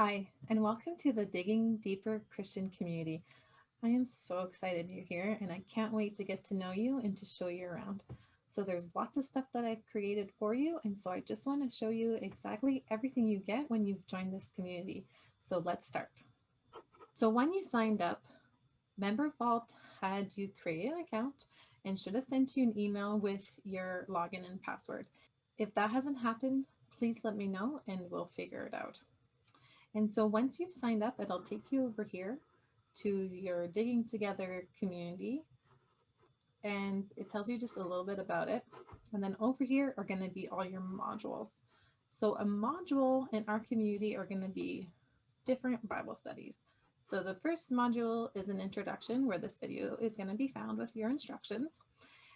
Hi, and welcome to the Digging Deeper Christian community. I am so excited you're here and I can't wait to get to know you and to show you around. So there's lots of stuff that I've created for you. And so I just want to show you exactly everything you get when you've joined this community. So let's start. So when you signed up, MemberVault had you create an account and should have sent you an email with your login and password. If that hasn't happened, please let me know and we'll figure it out. And so once you've signed up, it'll take you over here to your Digging Together community. And it tells you just a little bit about it. And then over here are going to be all your modules. So a module in our community are going to be different Bible studies. So the first module is an introduction where this video is going to be found with your instructions.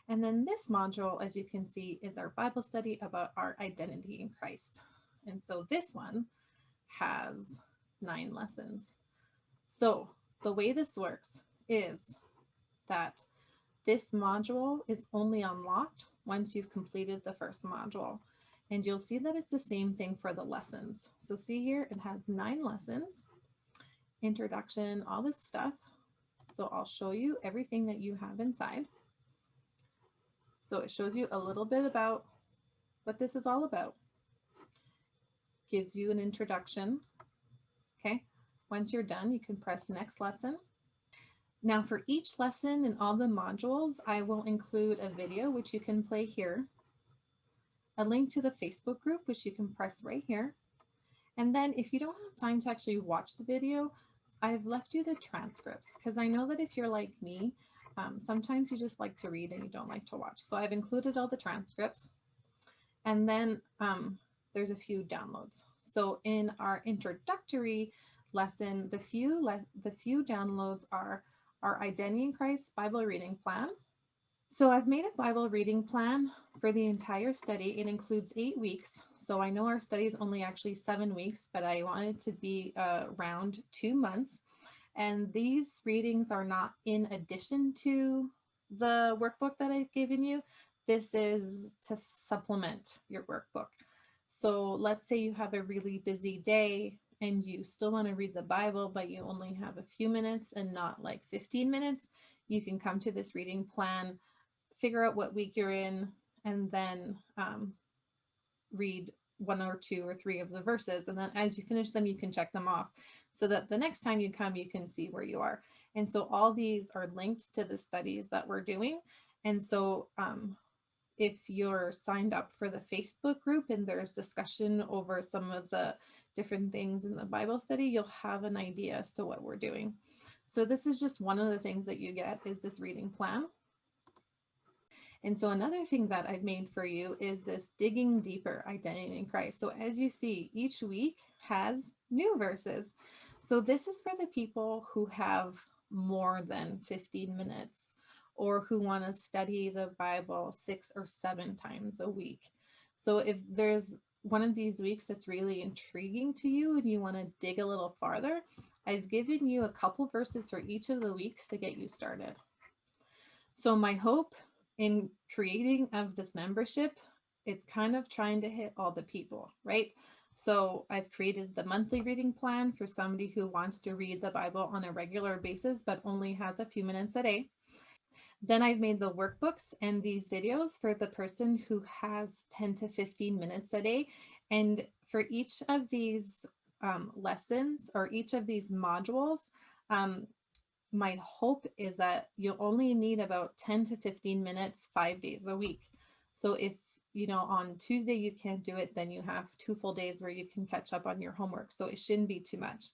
And then this module, as you can see, is our Bible study about our identity in Christ. And so this one has nine lessons. So the way this works is that this module is only unlocked once you've completed the first module. And you'll see that it's the same thing for the lessons. So see here, it has nine lessons, introduction, all this stuff. So I'll show you everything that you have inside. So it shows you a little bit about what this is all about gives you an introduction. Okay, once you're done, you can press next lesson. Now for each lesson in all the modules, I will include a video, which you can play here, a link to the Facebook group, which you can press right here. And then if you don't have time to actually watch the video, I've left you the transcripts because I know that if you're like me, um, sometimes you just like to read and you don't like to watch. So I've included all the transcripts. And then um, there's a few downloads. So in our introductory lesson, the few, le the few downloads are our Identity in Christ Bible reading plan. So I've made a Bible reading plan for the entire study. It includes eight weeks. So I know our study is only actually seven weeks, but I wanted to be uh, around two months. And these readings are not in addition to the workbook that I've given you. This is to supplement your workbook. So let's say you have a really busy day and you still want to read the Bible, but you only have a few minutes and not like 15 minutes, you can come to this reading plan, figure out what week you're in, and then um, read one or two or three of the verses. And then as you finish them, you can check them off so that the next time you come, you can see where you are. And so all these are linked to the studies that we're doing. And so um, if you're signed up for the Facebook group and there's discussion over some of the different things in the Bible study, you'll have an idea as to what we're doing. So this is just one of the things that you get is this reading plan. And so another thing that I've made for you is this digging deeper identity in Christ. So as you see, each week has new verses. So this is for the people who have more than 15 minutes or who want to study the Bible six or seven times a week. So if there's one of these weeks that's really intriguing to you and you want to dig a little farther, I've given you a couple verses for each of the weeks to get you started. So my hope in creating of this membership, it's kind of trying to hit all the people, right? So I've created the monthly reading plan for somebody who wants to read the Bible on a regular basis, but only has a few minutes a day. Then I've made the workbooks and these videos for the person who has 10 to 15 minutes a day. And for each of these um, lessons or each of these modules, um, my hope is that you'll only need about 10 to 15 minutes, five days a week. So if you know, on Tuesday you can't do it, then you have two full days where you can catch up on your homework. So it shouldn't be too much.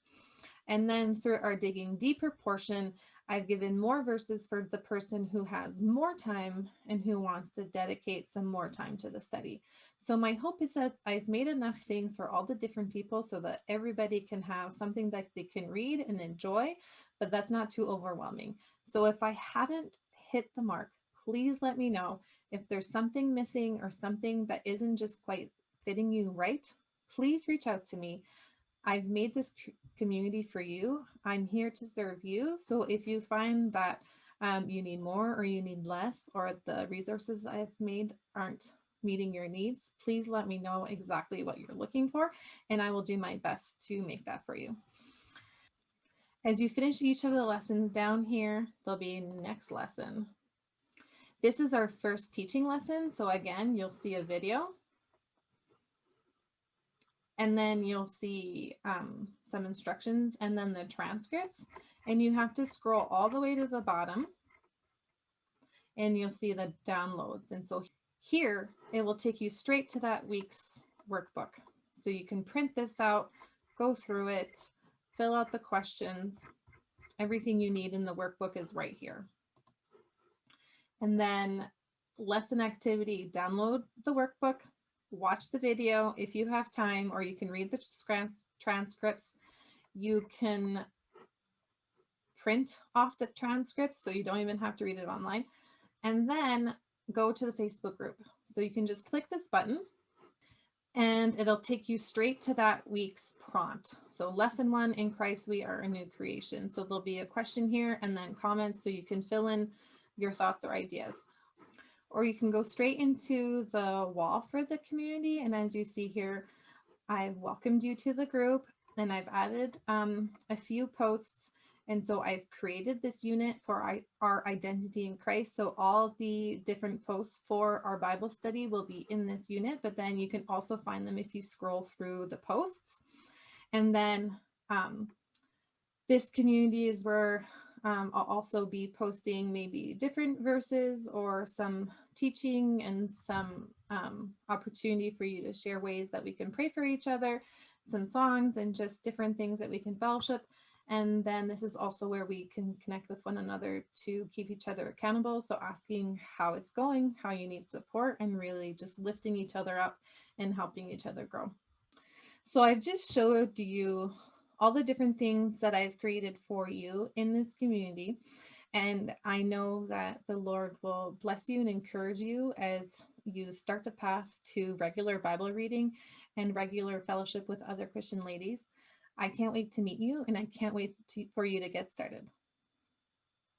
And then through our digging deeper portion, I've given more verses for the person who has more time and who wants to dedicate some more time to the study. So my hope is that I've made enough things for all the different people so that everybody can have something that they can read and enjoy, but that's not too overwhelming. So if I haven't hit the mark, please let me know. If there's something missing or something that isn't just quite fitting you right, please reach out to me. I've made this community for you. I'm here to serve you. So if you find that um, you need more or you need less or the resources I've made aren't meeting your needs, please let me know exactly what you're looking for and I will do my best to make that for you. As you finish each of the lessons down here, there'll be next lesson. This is our first teaching lesson. So again, you'll see a video and then you'll see um, some instructions and then the transcripts and you have to scroll all the way to the bottom and you'll see the downloads. And so here it will take you straight to that week's workbook. So you can print this out, go through it, fill out the questions. Everything you need in the workbook is right here. And then lesson activity, download the workbook, watch the video if you have time, or you can read the transcripts. You can print off the transcripts so you don't even have to read it online. And then go to the Facebook group. So you can just click this button and it'll take you straight to that week's prompt. So lesson one in Christ, we are a new creation. So there'll be a question here and then comments so you can fill in your thoughts or ideas. Or you can go straight into the wall for the community. And as you see here, I've welcomed you to the group and I've added um, a few posts. And so I've created this unit for our identity in Christ. So all the different posts for our Bible study will be in this unit, but then you can also find them if you scroll through the posts. And then um, this community is where um, I'll also be posting maybe different verses or some teaching and some um, opportunity for you to share ways that we can pray for each other, some songs and just different things that we can fellowship. And then this is also where we can connect with one another to keep each other accountable. So asking how it's going, how you need support, and really just lifting each other up and helping each other grow. So I've just showed you all the different things that I've created for you in this community. And I know that the Lord will bless you and encourage you as you start the path to regular Bible reading and regular fellowship with other Christian ladies. I can't wait to meet you and I can't wait to, for you to get started.